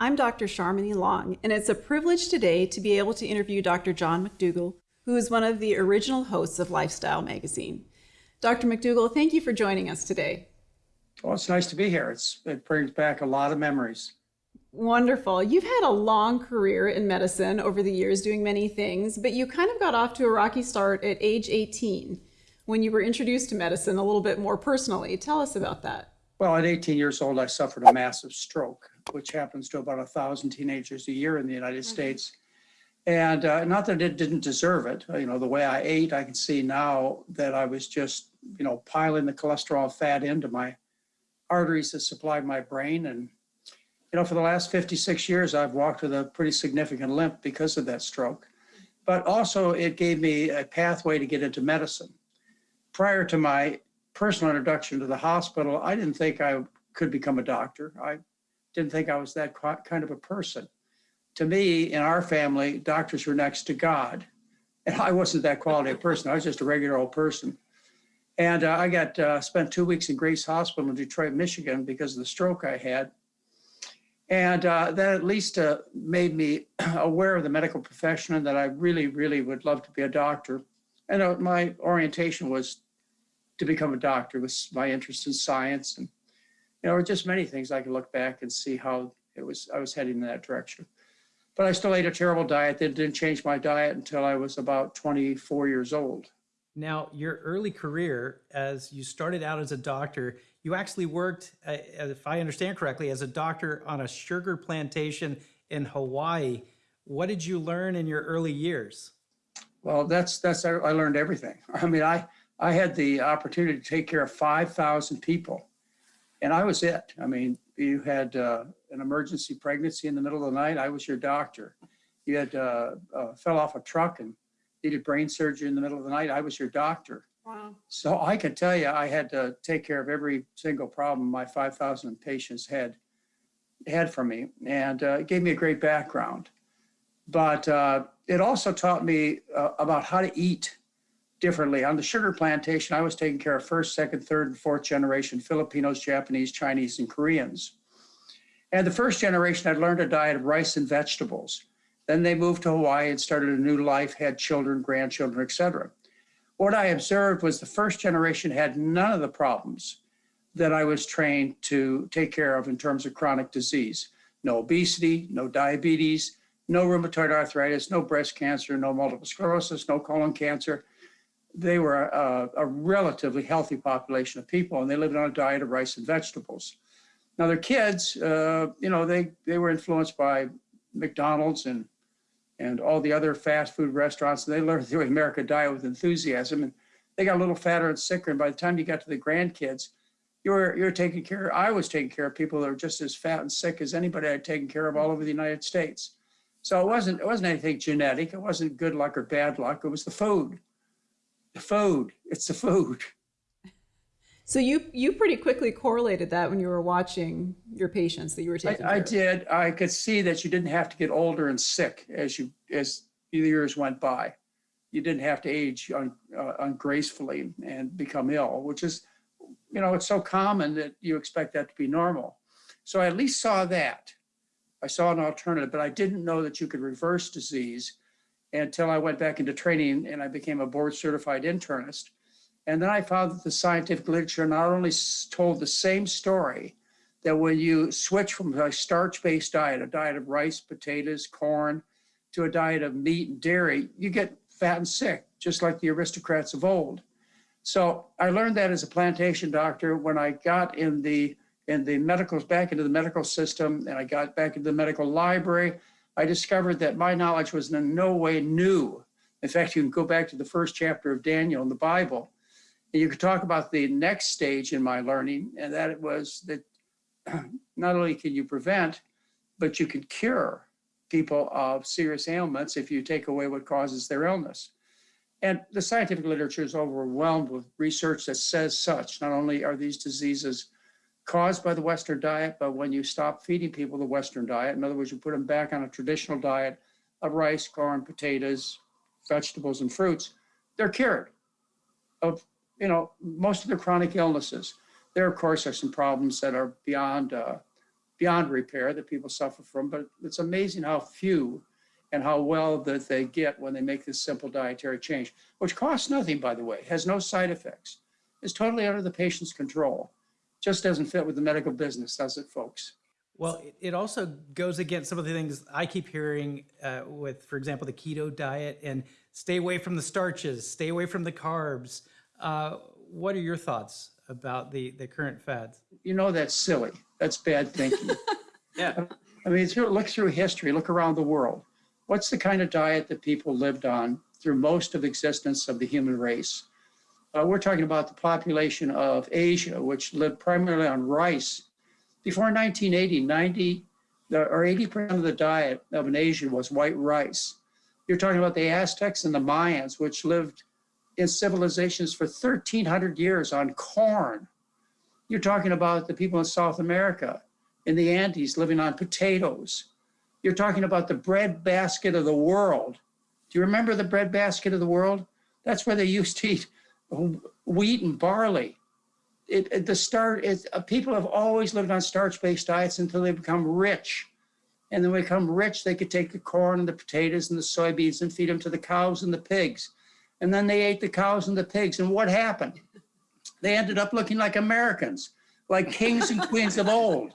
I'm Dr. Sharmini Long, and it's a privilege today to be able to interview Dr. John McDougall, who is one of the original hosts of Lifestyle Magazine. Dr. McDougall, thank you for joining us today. Well, it's nice to be here. It's, it brings back a lot of memories. Wonderful. You've had a long career in medicine over the years, doing many things, but you kind of got off to a rocky start at age 18 when you were introduced to medicine a little bit more personally. Tell us about that. Well, at 18 years old, I suffered a massive stroke, which happens to about a thousand teenagers a year in the United mm-hmm. States. And uh, not that it didn't deserve it. You know, the way I ate, I can see now that I was just, you know, piling the cholesterol fat into my arteries that supplied my brain. And, you know, for the last 56 years, I've walked with a pretty significant limp because of that stroke. But also, it gave me a pathway to get into medicine. Prior to my personal introduction to the hospital, I didn't think I could become a doctor. I didn't think I was that kind of a person. To me, in our family, doctors were next to God. And I wasn't that quality of person. I was just a regular old person. And uh, I got uh, spent two weeks in Grace Hospital in Detroit, Michigan because of the stroke I had. And uh, that at least uh, made me aware of the medical profession and that I really, really would love to be a doctor. And uh, my orientation was to become a doctor was my interest in science and you know just many things I could look back and see how it was I was heading in that direction. But I still ate a terrible diet that didn't change my diet until I was about 24 years old. Now, your early career, as you started out as a doctor, you actually worked, uh, if I understand correctly, as a doctor on a sugar plantation in Hawaii. What did you learn in your early years? Well, that's that's I learned everything. I mean, I I had the opportunity to take care of 5,000 people, and I was it. I mean, you had uh, an emergency pregnancy in the middle of the night, I was your doctor. You had uh, uh, fell off a truck and needed brain surgery in the middle of the night, I was your doctor. Wow. So I can tell you, I had to take care of every single problem my 5,000 patients had had for me, and uh, it gave me a great background. But uh, it also taught me uh, about how to eat differently. On the sugar plantation, I was taking care of first, second, third, and fourth generation Filipinos, Japanese, Chinese, and Koreans. And the first generation, I'd learned a diet of rice and vegetables. Then they moved to Hawaii and started a new life, had children, grandchildren, etc. What I observed was the first generation had none of the problems that I was trained to take care of in terms of chronic disease. No obesity, no diabetes, no rheumatoid arthritis, no breast cancer, no multiple sclerosis, no colon cancer, they were a, a, relatively healthy population of people and they lived on a diet of rice and vegetables. Now their kids, uh, you know, they, they were influenced by McDonald's and, and all the other fast food restaurants. And they learned the American diet with enthusiasm and they got a little fatter and sicker. And by the time you got to the grandkids, you were, you were taking care, I was taking care of people that were just as fat and sick as anybody I'd taken care of all over the United States. So it wasn't, it wasn't anything genetic. It wasn't good luck or bad luck. It was the food the food. It's the food. So you you pretty quickly correlated that when you were watching your patients that you were taking. I, I did. I could see that you didn't have to get older and sick as you as the years went by. You didn't have to age un, uh, ungracefully and become ill, which is, you know, it's so common that you expect that to be normal. So I at least saw that. I saw an alternative, but I didn't know that you could reverse disease until I went back into training and I became a board certified internist. And then I found that the scientific literature not only told the same story, that when you switch from a starch-based diet, a diet of rice, potatoes, corn, to a diet of meat and dairy, you get fat and sick, just like the aristocrats of old. So I learned that as a plantation doctor when I got in the in the medical back into the medical system and I got back into the medical library. I discovered that my knowledge was in no way new. In fact, you can go back to the first chapter of Daniel in the Bible, and you could talk about the next stage in my learning, and that it was that not only can you prevent, but you can cure people of serious ailments if you take away what causes their illness. And the scientific literature is overwhelmed with research that says such. Not only are these diseases caused by the Western diet, but when you stop feeding people the Western diet, in other words, you put them back on a traditional diet of rice, corn, potatoes, vegetables, and fruits, they're cured of, you know, most of their chronic illnesses. There, of course, are some problems that are beyond uh, beyond repair that people suffer from, but it's amazing how few and how well that they get when they make this simple dietary change, which costs nothing, by the way, has no side effects, is totally under the patient's control. Just doesn't fit with the medical business, does it, folks? Well, it- it also goes against some of the things I keep hearing uh, with, for example, the keto diet and stay away from the starches, stay away from the carbs. Uh, what are your thoughts about the, the current fads? You know that's silly. That's bad thinking. Yeah. I mean, through, look through history, look around the world. What's the kind of diet that people lived on through most of existence of the human race? Uh, we're talking about the population of Asia, which lived primarily on rice. Before 1980, 90 or 80% of the diet of an Asian was white rice. You're talking about the Aztecs and the Mayans, which lived in civilizations for 1,300 years on corn. You're talking about the people in South America, in the Andes, living on potatoes. You're talking about the bread basket of the world. Do you remember the bread basket of the world? That's where they used to eat wheat and barley. It, it- the start is uh, people have always lived on starch-based diets until they become rich. And then when they become rich, they could take the corn and the potatoes and the soybeans and feed them to the cows and the pigs. And then they ate the cows and the pigs. And what happened? They ended up looking like Americans, like kings and queens of old.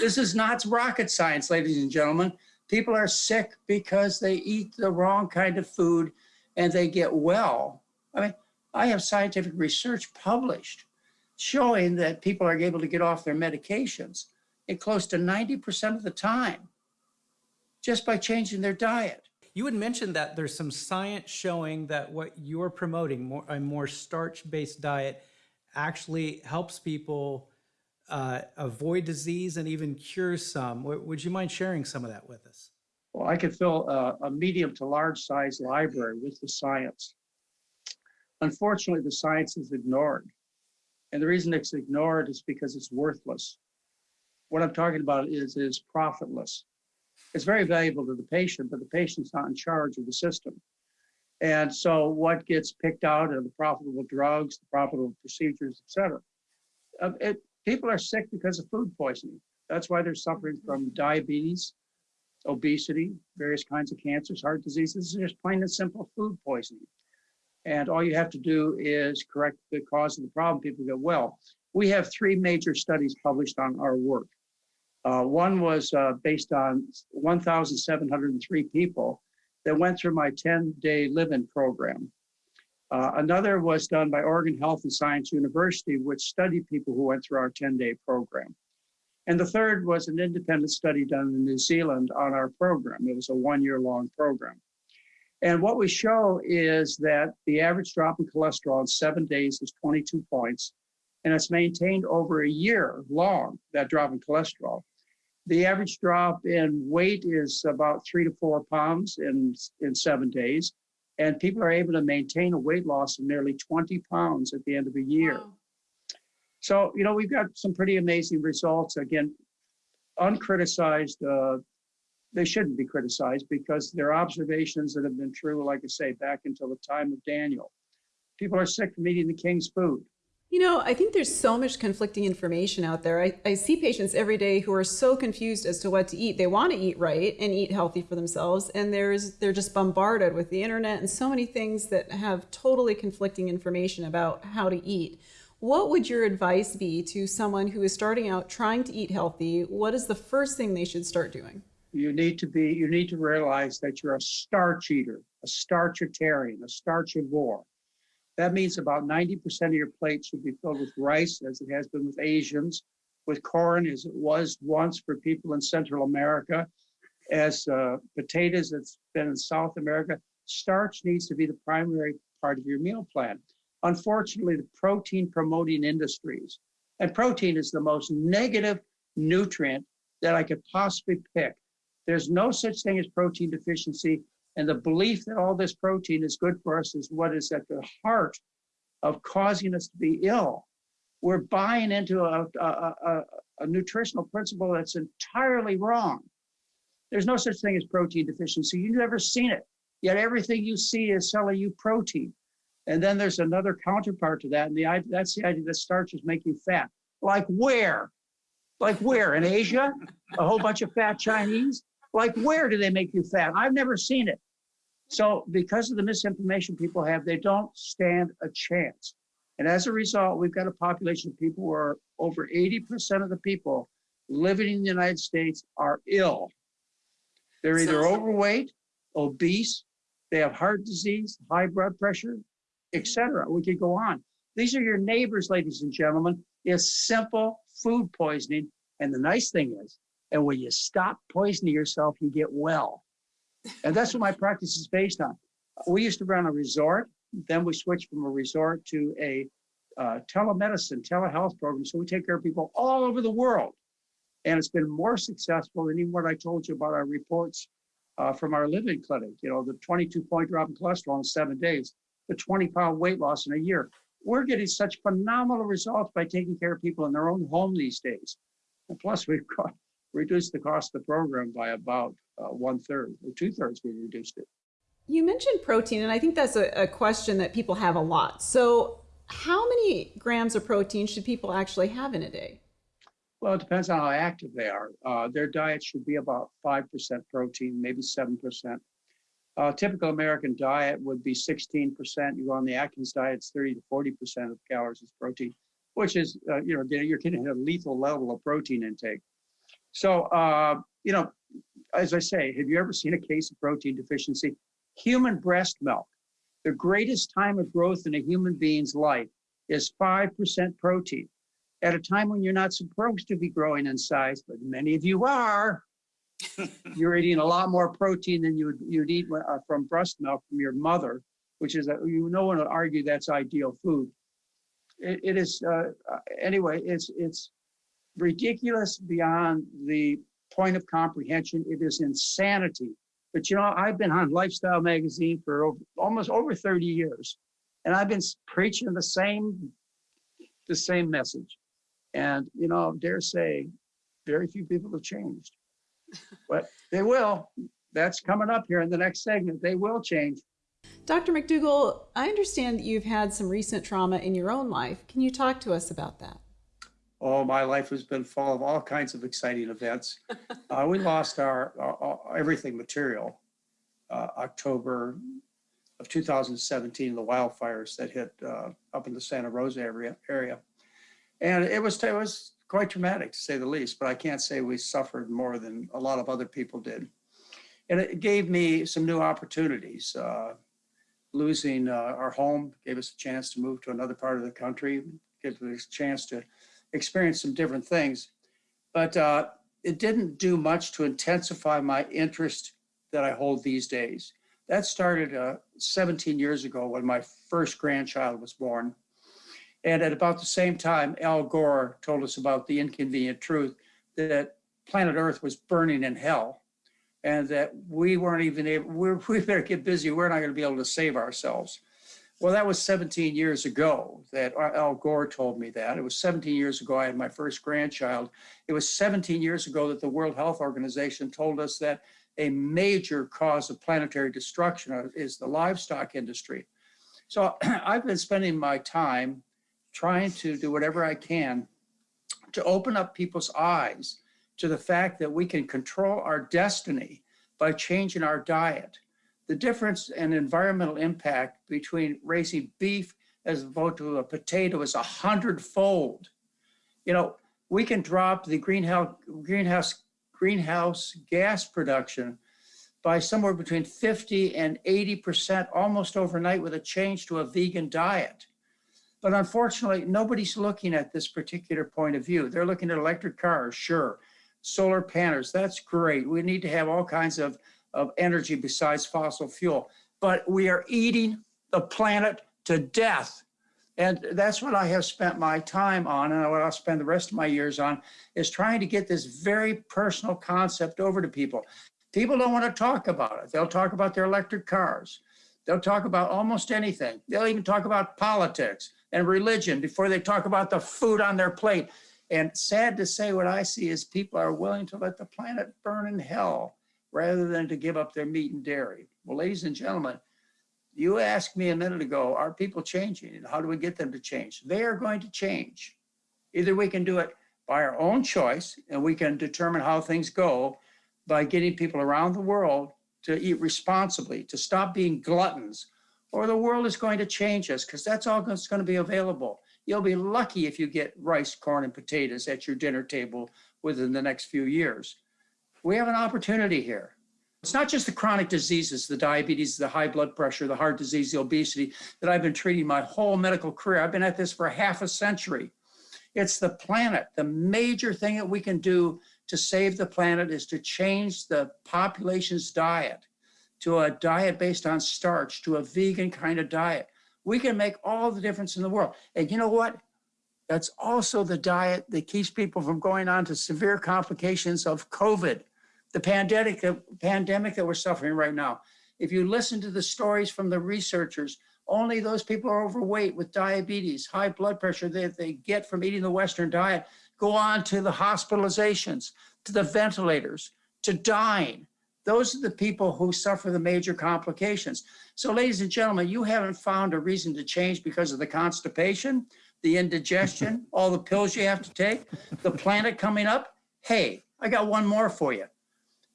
This is not rocket science, ladies and gentlemen. People are sick because they eat the wrong kind of food and they get well. I mean, I have scientific research published showing that people are able to get off their medications in close to 90% of the time just by changing their diet. You had mentioned that there's some science showing that what you're promoting, more, a more starch-based diet, actually helps people uh, avoid disease and even cure some. W- Would you mind sharing some of that with us? Well, I could fill a, a medium to large size library with the science. Unfortunately, the science is ignored. And the reason it's ignored is because it's worthless. What I'm talking about is, is profitless. It's very valuable to the patient, but the patient's not in charge of the system. And so what gets picked out are the profitable drugs, the profitable procedures, et cetera. Uh, it, people are sick because of food poisoning. That's why they're suffering from diabetes, obesity, various kinds of cancers, heart diseases, just plain and simple food poisoning. And all you have to do is correct the cause of the problem, people go, well. We have three major studies published on our work. Uh, one was uh, based on 1,703 people that went through my 10-day live-in program. Uh, another was done by Oregon Health and Science University, which studied people who went through our 10-day program. And the third was an independent study done in New Zealand on our program. It was a one-year long program. And what we show is that the average drop in cholesterol in seven days is 22 points, and it's maintained over a year long, that drop in cholesterol. The average drop in weight is about three to four pounds in, in seven days, and people are able to maintain a weight loss of nearly 20 pounds at the end of a year. Wow. So, you know, we've got some pretty amazing results. Again, uncriticized, uh, they shouldn't be criticized because they're observations that have been true, like I say, back until the time of Daniel. People are sick from eating the king's food. You know, I think there's so much conflicting information out there. I, I see patients every day who are so confused as to what to eat. They want to eat right and eat healthy for themselves, and there's they're just bombarded with the internet and so many things that have totally conflicting information about how to eat. What would your advice be to someone who is starting out trying to eat healthy? What is the first thing they should start doing? You need to be, you need to realize that you're a starch eater, a starchitarian, a starchivore. That means about 90% of your plate should be filled with rice, as it has been with Asians, with corn, as it was once for people in Central America, as uh, potatoes, it's been in South America. Starch needs to be the primary part of your meal plan. Unfortunately, the protein promoting industries, and protein is the most negative nutrient that I could possibly pick. There's no such thing as protein deficiency. And the belief that all this protein is good for us is what is at the heart of causing us to be ill. We're buying into a, a, a, a nutritional principle that's entirely wrong. There's no such thing as protein deficiency. You've never seen it. Yet everything you see is selling you protein. And then there's another counterpart to that. And the, that's the idea that starches make you fat. Like where? Like where? In Asia? A whole bunch of fat Chinese? Like where do they make you fat? I've never seen it. So because of the misinformation people have, they don't stand a chance. And as a result, we've got a population of people where over 80% of the people living in the United States are ill. They're either Sounds- overweight, obese, they have heart disease, high blood pressure, etc. We could go on. These are your neighbors, ladies and gentlemen. It's simple food poisoning. And the nice thing is, and when you stop poisoning yourself, you get well. And that's what my practice is based on. We used to run a resort, then we switched from a resort to a uh, telemedicine, telehealth program. So we take care of people all over the world. And it's been more successful than even what I told you about our reports uh, from our living clinic. You know, the 22 point drop in cholesterol in seven days, the 20 pound weight loss in a year. We're getting such phenomenal results by taking care of people in their own home these days. And plus, we've got, reduced the cost of the program by about uh, one third or two thirds. We reduced it. You mentioned protein, and I think that's a, a question that people have a lot. So, how many grams of protein should people actually have in a day? Well, it depends on how active they are. Uh, their diet should be about 5% protein, maybe 7%. Uh, typical American diet would be 16%. You go on the Atkins diet, it's 30 to 40% of calories is protein, which is, uh, you know, you're getting a lethal level of protein intake. So, uh, you know, as I say, have you ever seen a case of protein deficiency? Human breast milk, the greatest time of growth in a human being's life is 5% protein at a time when you're not supposed to be growing in size, but many of you are. you're eating a lot more protein than you would you'd eat uh, from breast milk from your mother, which is a, you no one would argue that's ideal food. it, it is uh, uh, anyway. It's it's ridiculous beyond the point of comprehension. It is insanity. But you know, I've been on Lifestyle Magazine for over, almost over 30 years, and I've been preaching the same the same message. And you know, dare say, very few people have changed, but they will. That's coming up here in the next segment. They will change. Dr. McDougall, I understand that you've had some recent trauma in your own life. Can you talk to us about that? Oh, my life has been full of all kinds of exciting events. uh, we lost our, our, our everything material uh, October of 2017, the wildfires that hit uh, up in the Santa Rosa area. area. And it was, it was quite traumatic to say the least, but I can't say we suffered more than a lot of other people did. And it gave me some new opportunities. Uh, losing uh, our home gave us a chance to move to another part of the country, gave us a chance to experience some different things. But uh, it didn't do much to intensify my interest that I hold these days. That started uh, 17 years ago when my first grandchild was born. And at about the same time, Al Gore told us about the inconvenient truth that planet Earth was burning in hell and that we weren't even able, we're, we better get busy. We're not going to be able to save ourselves. Well, that was 17 years ago that Al Gore told me that. It was 17 years ago I had my first grandchild. It was 17 years ago that the World Health Organization told us that a major cause of planetary destruction uh, is the livestock industry. So I've been spending my time trying to do whatever I can to open up people's eyes to the fact that we can control our destiny by changing our diet the difference in environmental impact between raising beef as opposed to a potato is a hundredfold. You know, we can drop the greenhouse greenhouse greenhouse gas production by somewhere between 50 and 80% almost overnight with a change to a vegan diet. But unfortunately, nobody's looking at this particular point of view. They're looking at electric cars, sure. Solar panels, that's great. We need to have all kinds of of energy besides fossil fuel. But we are eating the planet to death. And that's what I have spent my time on, and what I'll spend the rest of my years on, is trying to get this very personal concept over to people. People don't want to talk about it. They'll talk about their electric cars. They'll talk about almost anything. They'll even talk about politics and religion before they talk about the food on their plate. And sad to say, what I see is people are willing to let the planet burn in hell rather than to give up their meat and dairy. Well, ladies and gentlemen, you asked me a minute ago, are people changing and how do we get them to change? They are going to change. Either we can do it by our own choice, and we can determine how things go by getting people around the world to eat responsibly, to stop being gluttons, or the world is going to change us because that's all that's going to be available. You'll be lucky if you get rice, corn, and potatoes at your dinner table within the next few years. We have an opportunity here. It's not just the chronic diseases, the diabetes, the high blood pressure, the heart disease, the obesity that I've been treating my whole medical career. I've been at this for half a century. It's the planet. The major thing that we can do to save the planet is to change the population's diet to a diet based on starch, to a vegan kind of diet. We can make all the difference in the world. And you know what? That's also the diet that keeps people from going on to severe complications of COVID, the pandemic, the pandemic that we're suffering right now. If you listen to the stories from the researchers, only those people are overweight with diabetes, high blood pressure that they get from eating the Western diet go on to the hospitalizations, to the ventilators, to dying. Those are the people who suffer the major complications. So ladies and gentlemen, you haven't found a reason to change because of the constipation, the indigestion, all the pills you have to take, the planet coming up. Hey, I got one more for you.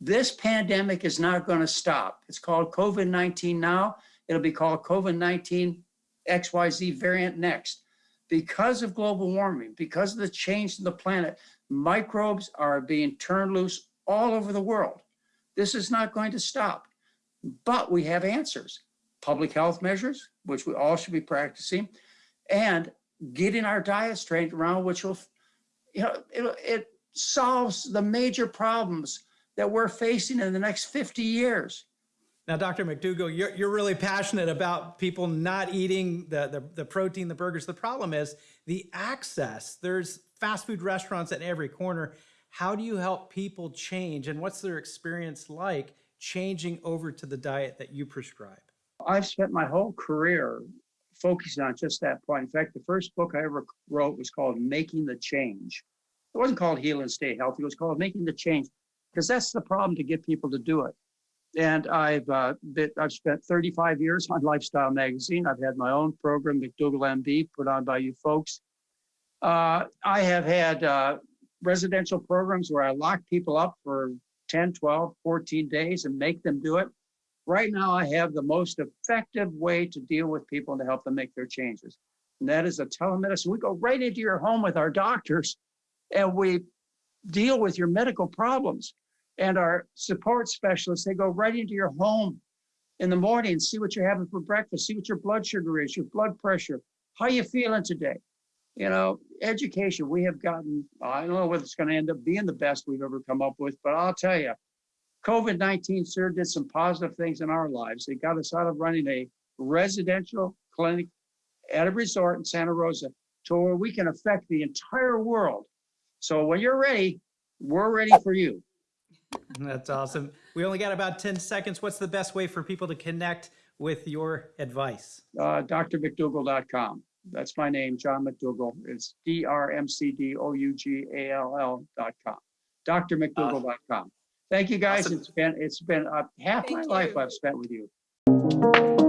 This pandemic is not going to stop. It's called COVID-19 now. It'll be called COVID-19 XYZ variant next. Because of global warming, because of the change in the planet, microbes are being turned loose all over the world. This is not going to stop, but we have answers. Public health measures, which we all should be practicing, and getting our diet straight around, which will, you know, it, it solves the major problems that we're facing in the next 50 years. Now, Dr. McDougall, you're, you're really passionate about people not eating the, the, the protein, the burgers. The problem is the access. There's fast food restaurants at every corner. How do you help people change and what's their experience like changing over to the diet that you prescribe? I've spent my whole career focusing on just that point. In fact, the first book I ever wrote was called Making the Change. It wasn't called Heal and Stay Healthy. It was called Making the Change because that's the problem to get people to do it. And I've uh, been, I've spent 35 years on Lifestyle Magazine. I've had my own program, McDougall MD, put on by you folks. Uh, I have had uh, residential programs where I lock people up for 10, 12, 14 days and make them do it. Right now, I have the most effective way to deal with people and to help them make their changes. And that is a telemedicine. We go right into your home with our doctors and we deal with your medical problems. And our support specialists, they go right into your home in the morning, see what you're having for breakfast, see what your blood sugar is, your blood pressure, how you feeling today. You know, education, we have gotten, I don't know whether it's going to end up being the best we've ever come up with, but I'll tell you, COVID 19 sure did some positive things in our lives. It got us out of running a residential clinic at a resort in Santa Rosa to where we can affect the entire world. So when you're ready, we're ready for you. That's awesome. We only got about 10 seconds. What's the best way for people to connect with your advice? Uh, drmcdougall.com. That's my name, John McDougall. It's D R M C D O U G A L L.com. drmcdougall.com. Thank you guys. Awesome. It's been it's been uh, half my Thank life. I've spent with you.